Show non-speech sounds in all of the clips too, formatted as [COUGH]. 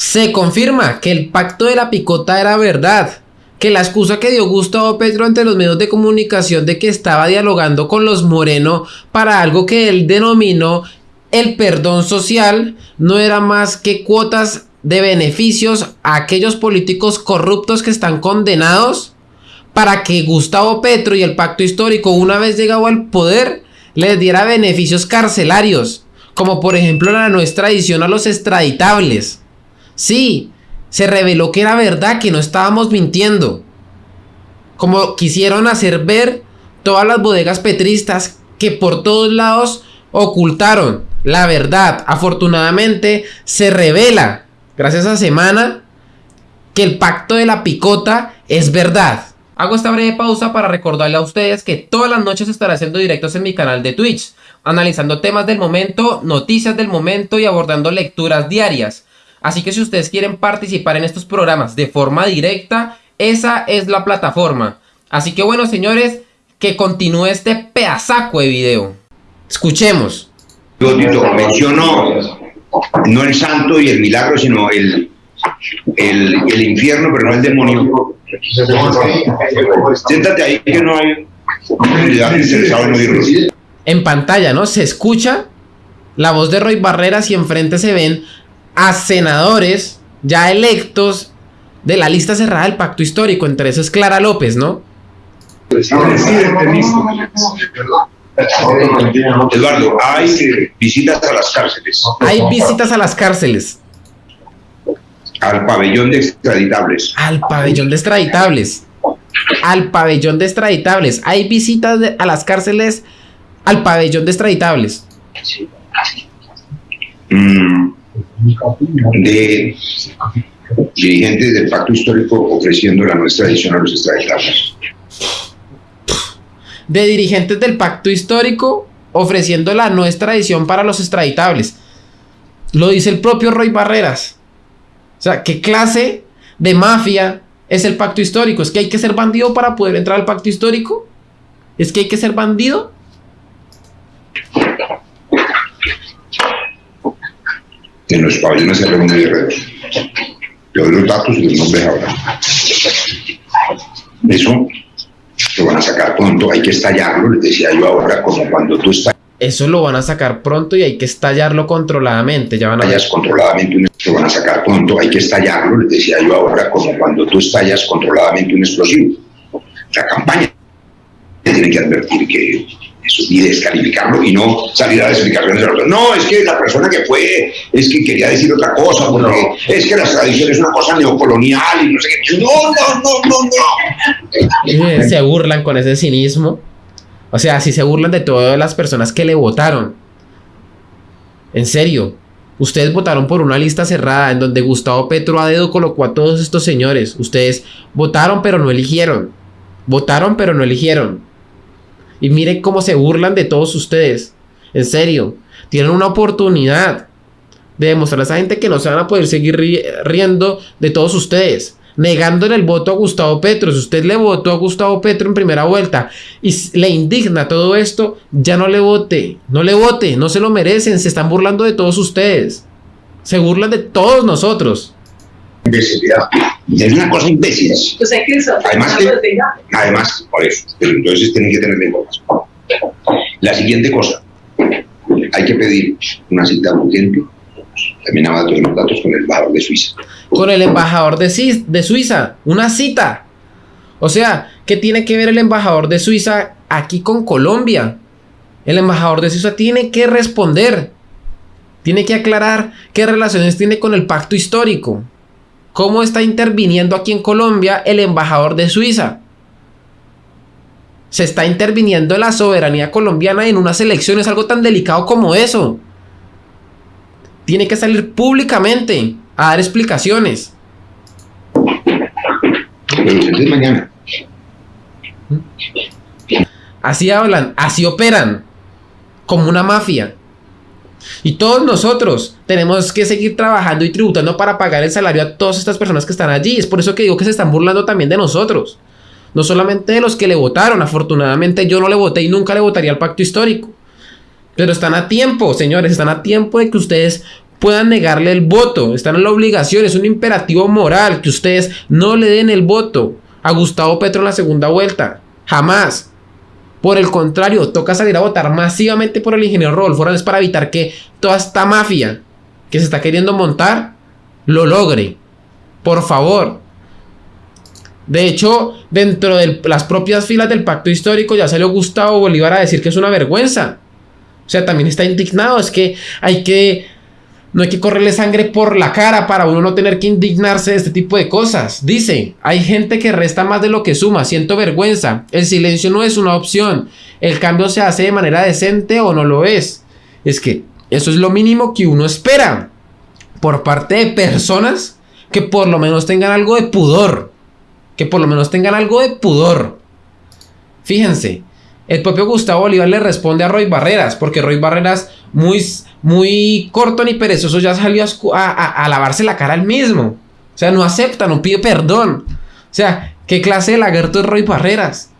Se confirma que el pacto de la picota era verdad, que la excusa que dio Gustavo Petro ante los medios de comunicación de que estaba dialogando con los Moreno para algo que él denominó el perdón social no era más que cuotas de beneficios a aquellos políticos corruptos que están condenados para que Gustavo Petro y el pacto histórico una vez llegado al poder les diera beneficios carcelarios, como por ejemplo la nuestra extradición a los extraditables. Sí, se reveló que era verdad, que no estábamos mintiendo. Como quisieron hacer ver todas las bodegas petristas que por todos lados ocultaron la verdad. Afortunadamente se revela, gracias a Semana, que el pacto de la picota es verdad. Hago esta breve pausa para recordarle a ustedes que todas las noches estaré haciendo directos en mi canal de Twitch, analizando temas del momento, noticias del momento y abordando lecturas diarias. Así que si ustedes quieren participar en estos programas de forma directa, esa es la plataforma. Así que bueno señores, que continúe este pedazaco de video. Escuchemos. Yo menciono no el santo y el milagro, sino el, el, el infierno, pero no el demonio Siéntate ahí que no hay en pantalla, ¿no? Se escucha la voz de Roy Barreras y enfrente se ven a senadores ya electos de la lista cerrada del pacto histórico. Entre esos Clara López, ¿no? Eduardo, hay visitas a las cárceles. Hay visitas a las cárceles. Al pabellón de extraditables. Al pabellón de extraditables. Al pabellón de extraditables. Hay visitas a las cárceles al pabellón de extraditables. Mm, de dirigentes del pacto histórico ofreciendo la nuestra edición a los extraditables. De dirigentes del pacto histórico ofreciendo la nuestra edición para los extraditables. Lo dice el propio Roy Barreras. O sea, ¿qué clase de mafia es el pacto histórico? ¿Es que hay que ser bandido para poder entrar al pacto histórico? ¿Es que hay que ser bandido? En los pabellones se reúnen guerreros. Yo doy los datos y los nombres ahora. Eso lo van a sacar pronto, hay que estallarlo, les decía yo ahora, como cuando tú estás eso lo van a sacar pronto y hay que estallarlo controladamente. Ya van a estallas controladamente lo van a sacar pronto, hay que estallarlo, les decía yo ahora, como cuando tú estallas controladamente un explosivo. La campaña tiene que advertir que y descalificarlo y no salir a las explicaciones de los No, es que la persona que fue es que quería decir otra cosa, porque es que las tradiciones es una cosa neocolonial y no sé qué. No, no, no, no, no. Se burlan con ese cinismo. O sea, si se burlan de todas las personas que le votaron. En serio, ustedes votaron por una lista cerrada en donde Gustavo Petro a dedo colocó a todos estos señores. Ustedes votaron pero no eligieron. Votaron pero no eligieron. Y miren cómo se burlan de todos ustedes. En serio, tienen una oportunidad de demostrarle a esa gente que no se van a poder seguir riendo de todos ustedes negándole el voto a Gustavo Petro. Si usted le votó a Gustavo Petro en primera vuelta y le indigna todo esto, ya no le vote, no le vote, no se lo merecen, se están burlando de todos ustedes. Se burlan de todos nosotros. Imbecilidad. Es una cosa imbécil. Pues además, además, por eso, pero entonces tienen que tener en cuenta. La siguiente cosa, hay que pedir una cita urgente también todos los datos con el embajador de Suiza. Con el embajador de, de Suiza, una cita. O sea, ¿qué tiene que ver el embajador de Suiza aquí con Colombia? El embajador de Suiza tiene que responder. Tiene que aclarar qué relaciones tiene con el pacto histórico. ¿Cómo está interviniendo aquí en Colombia el embajador de Suiza? Se está interviniendo la soberanía colombiana en unas elecciones, algo tan delicado como eso tiene que salir públicamente a dar explicaciones. mañana. Así hablan, así operan, como una mafia. Y todos nosotros tenemos que seguir trabajando y tributando para pagar el salario a todas estas personas que están allí. Es por eso que digo que se están burlando también de nosotros. No solamente de los que le votaron. Afortunadamente yo no le voté y nunca le votaría al pacto histórico. Pero están a tiempo, señores, están a tiempo de que ustedes puedan negarle el voto. Están en la obligación, es un imperativo moral que ustedes no le den el voto a Gustavo Petro en la segunda vuelta. Jamás. Por el contrario, toca salir a votar masivamente por el ingeniero Rodolfo Hernández para evitar que toda esta mafia que se está queriendo montar lo logre. Por favor. De hecho, dentro de las propias filas del pacto histórico ya salió Gustavo Bolívar a decir que es una vergüenza. O sea, también está indignado. Es que hay que no hay que correrle sangre por la cara para uno no tener que indignarse de este tipo de cosas. Dice, hay gente que resta más de lo que suma, siento vergüenza. El silencio no es una opción. El cambio se hace de manera decente o no lo es. Es que eso es lo mínimo que uno espera por parte de personas que por lo menos tengan algo de pudor. Que por lo menos tengan algo de pudor. Fíjense, el propio Gustavo Bolívar le responde a Roy Barreras, porque Roy Barreras, muy, muy corto ni perezoso, ya salió a, lavarse la cara al mismo. O sea, no acepta, no pide perdón. O sea, ¿qué clase de lagarto es Roy Barreras?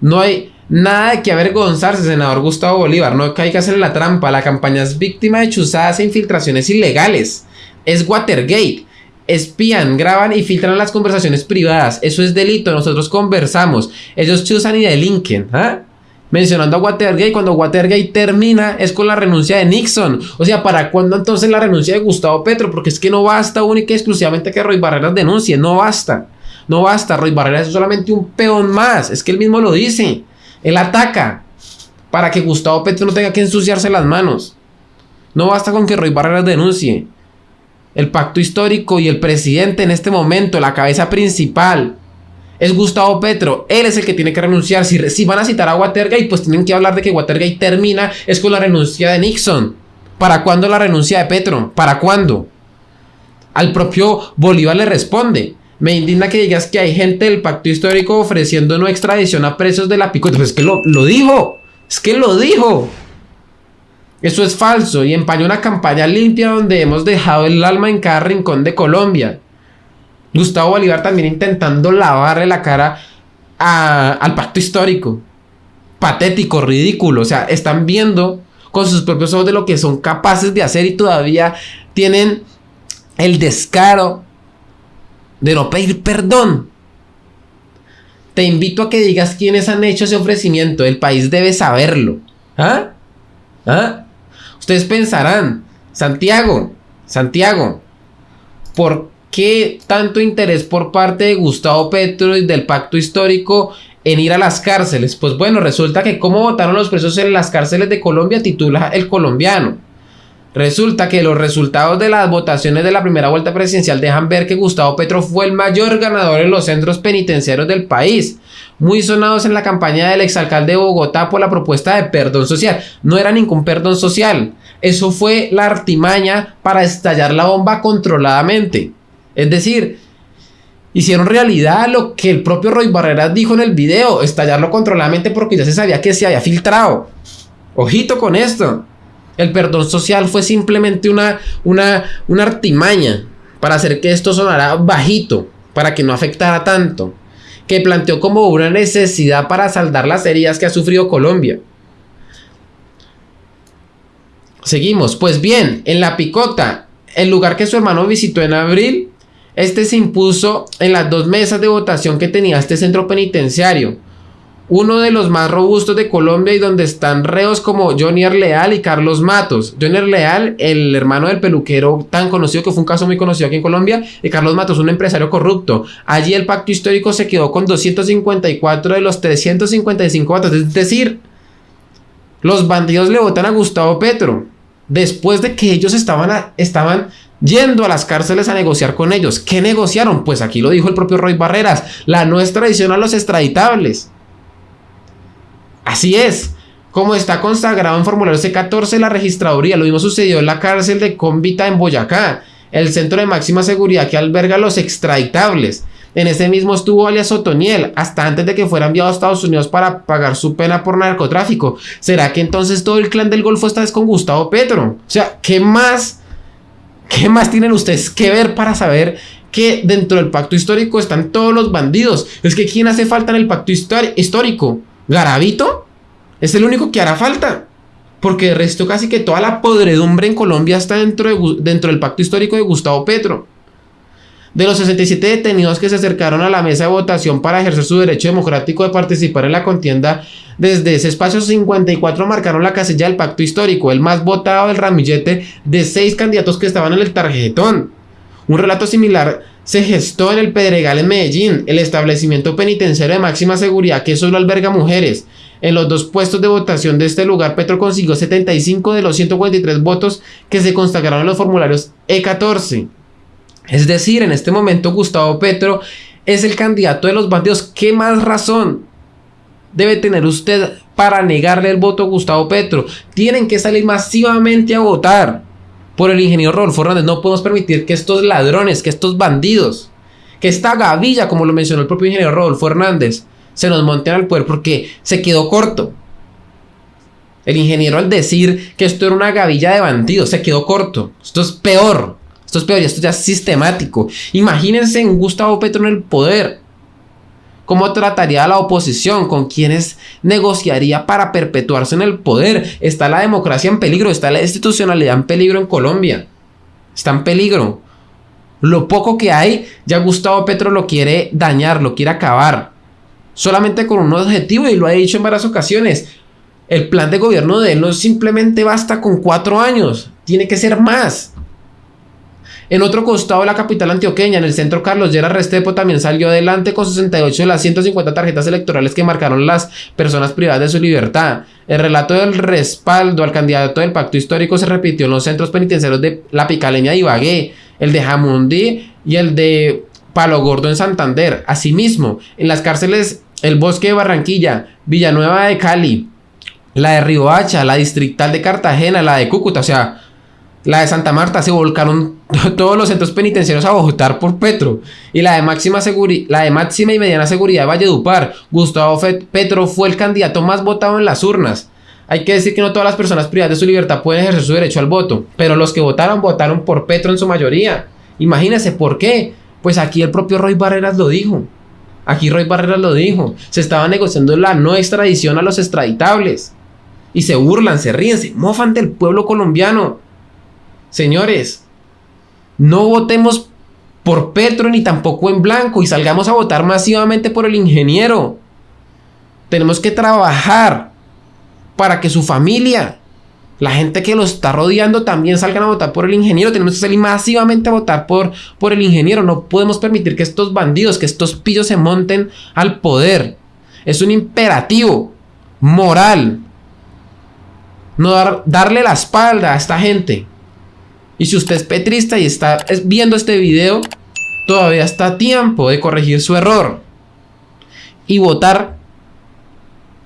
No hay nada de que avergonzarse, senador Gustavo Bolívar. No caigas en la trampa. La campaña es víctima de chuzadas e infiltraciones ilegales. Es Watergate espían, graban y filtran las conversaciones privadas. Eso es delito, nosotros conversamos. Ellos chuzan y delinquen. ¿ah? Mencionando a Watergate, cuando Watergate termina es con la renuncia de Nixon. O sea, ¿para cuándo entonces la renuncia de Gustavo Petro? Porque es que no basta única y exclusivamente que Roy Barreras denuncie, no basta. No basta, Roy Barreras es solamente un peón más, es que él mismo lo dice. Él ataca para que Gustavo Petro no tenga que ensuciarse las manos. No basta con que Roy Barreras denuncie el pacto histórico y el presidente en este momento, la cabeza principal, es Gustavo Petro. Él es el que tiene que renunciar. Si, van a citar a Watergate, pues tienen que hablar de que Watergate termina es con la renuncia de Nixon. ¿Para cuándo la renuncia de Petro? ¿Para cuándo? Al propio Bolívar le responde. Me indigna que digas que hay gente del pacto histórico ofreciendo no extradición a presos de la picota. Pues es que lo, lo dijo. Es que lo dijo. Eso es falso y empaña una campaña limpia donde hemos dejado el alma en cada rincón de Colombia. Gustavo Bolívar también intentando lavarle la cara al pacto histórico. Patético, ridículo. O sea, están viendo con sus propios ojos de lo que son capaces de hacer y todavía tienen el descaro de no pedir perdón. Te invito a que digas quiénes han hecho ese ofrecimiento. El país debe saberlo. ¿Ah? ¿Ah? Ustedes pensarán, Santiago, Santiago, ¿por qué tanto interés por parte de Gustavo Petro y del pacto histórico en ir a las cárceles? Pues bueno, resulta que cómo votaron los presos en las cárceles de Colombia titula El colombiano. Resulta que los resultados de las votaciones de la primera vuelta presidencial dejan ver que Gustavo Petro fue el mayor ganador en los centros penitenciarios del país, muy sonados en la campaña del exalcalde de Bogotá por la propuesta de perdón social. No era ningún perdón social, eso fue la artimaña para estallar la bomba controladamente. Es decir, hicieron realidad lo que el propio Roy Barreras dijo en el video, estallarlo controladamente porque ya se sabía que se había filtrado. Ojito con esto. El perdón social fue simplemente una, una, una artimaña para hacer que esto sonara bajito, para que no afectara tanto, que planteó como una necesidad para saldar las heridas que ha sufrido Colombia. Seguimos, pues bien, en la picota, el lugar que su hermano visitó en abril, este se impuso en las dos mesas de votación que tenía este centro penitenciario uno de los más robustos de Colombia y donde están reos como Johnny Leal y Carlos Matos. Johnny Leal, el hermano del peluquero tan conocido que fue un caso muy conocido aquí en Colombia, y Carlos Matos, un empresario corrupto. Allí el pacto histórico se quedó con 254 de los 355 votos, es decir, los bandidos le votan a Gustavo Petro después de que ellos estaban, estaban yendo a las cárceles a negociar con ellos. ¿Qué negociaron? Pues aquí lo dijo el propio Roy Barreras, la no extradición a los extraditables. Así es. Como está consagrado en formulario C14 la registraduría, lo mismo sucedió en la cárcel de Convita en Boyacá, el centro de máxima seguridad que alberga los extraditables. En ese mismo estuvo alias Otoniel, hasta antes de que fuera enviado a Estados Unidos para pagar su pena por narcotráfico. ¿Será que entonces todo el clan del Golfo está con Gustavo Petro? O sea, ¿qué más? ¿Qué más tienen ustedes que ver para saber que dentro del pacto histórico están todos los bandidos? Es que ¿quién hace falta en el pacto histórico? ¿Garavito? Es el único que hará falta. Porque de resto casi que toda la podredumbre en Colombia está dentro, de, dentro del pacto histórico de Gustavo Petro. De los 67 detenidos que se acercaron a la mesa de votación para ejercer su derecho democrático de participar en la contienda, desde ese espacio 54 marcaron la casilla del pacto histórico, el más votado del ramillete de seis candidatos que estaban en el tarjetón. Un relato similar se gestó en el Pedregal en Medellín, el establecimiento penitenciario de máxima seguridad que solo alberga mujeres. En los dos puestos de votación de este lugar, Petro consiguió 75 de los 143 votos que se consagraron en los formularios E14. Es decir, en este momento Gustavo Petro es el candidato de los bandidos. ¿Qué más razón debe tener usted para negarle el voto a Gustavo Petro? Tienen que salir masivamente a votar por el ingeniero Rodolfo Hernández. No podemos permitir que estos ladrones, que estos bandidos, que esta gavilla, como lo mencionó el propio ingeniero Rodolfo Hernández, se nos monten al poder porque se quedó corto. El ingeniero al decir que esto era una gavilla de bandidos se quedó corto. Esto es peor. Esto es peor esto ya es sistemático. Imagínense en Gustavo Petro en el poder. ¿Cómo trataría a la oposición? ¿Con quiénes negociaría para perpetuarse en el poder? Está la democracia en peligro, está la institucionalidad en peligro en Colombia. Está en peligro. Lo poco que hay, ya Gustavo Petro lo quiere dañar, lo quiere acabar. Solamente con un objetivo y lo ha dicho en varias ocasiones. El plan de gobierno de él no simplemente basta con cuatro años, tiene que ser más. En otro costado de la capital antioqueña, en el centro Carlos Llera Restepo también salió adelante con 68 de las 150 tarjetas electorales que marcaron las personas privadas de su libertad. El relato del respaldo al candidato del pacto histórico se repitió en los centros penitenciarios de La Picaleña y Ibagué, el de Jamundí y el de Palo Gordo en Santander. Asimismo, en las cárceles El Bosque de Barranquilla, Villanueva de Cali, la de Riohacha, la distrital de Cartagena, la de Cúcuta, o sea, la de Santa Marta se volcaron [LAUGHS] todos los centros penitenciarios a votar por Petro. Y la de máxima, la de máxima y mediana seguridad de Valledupar, Gustavo Petro fue el candidato más votado en las urnas. Hay que decir que no todas las personas privadas de su libertad pueden ejercer su derecho al voto, pero los que votaron votaron por Petro en su mayoría. Imagínense por qué. Pues aquí el propio Roy Barreras lo dijo. Aquí Roy Barreras lo dijo. Se estaba negociando la no extradición a los extraditables. Y se burlan, se ríen, se mofan del pueblo colombiano. Señores, no votemos por Petro ni tampoco en blanco y salgamos a votar masivamente por el ingeniero. Tenemos que trabajar para que su familia, la gente que lo está rodeando también salgan a votar por el ingeniero. Tenemos que salir masivamente a votar por, por el ingeniero. No podemos permitir que estos bandidos, que estos pillos se monten al poder. Es un imperativo moral. No darle la espalda a esta gente. Y si usted es petrista y está viendo este video, todavía está a tiempo de corregir su error y votar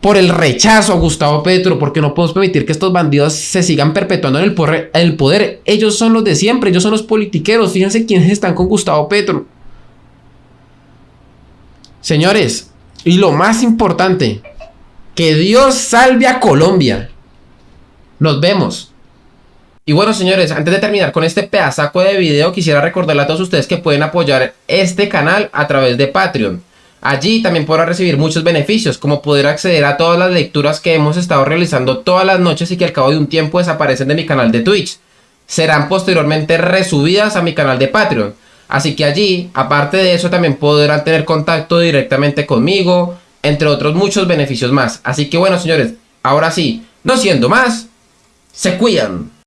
por el rechazo a Gustavo Petro, porque no podemos permitir que estos bandidos se sigan perpetuando en el el poder. Ellos son los de siempre, ellos son los politiqueros. Fíjense quiénes están con Gustavo Petro. Señores, y lo más importante, que Dios salve a Colombia. Nos vemos. Y bueno, señores, antes de terminar con este pedazaco de video, quisiera recordarle a todos ustedes que pueden apoyar este canal a través de Patreon. Allí también podrán recibir muchos beneficios, como poder acceder a todas las lecturas que hemos estado realizando todas las noches y que al cabo de un tiempo desaparecen de mi canal de Twitch. Serán posteriormente resubidas a mi canal de Patreon. Así que allí, aparte de eso, también podrán tener contacto directamente conmigo, entre otros muchos beneficios más. Así que bueno, señores, ahora sí, no siendo más, se cuidan.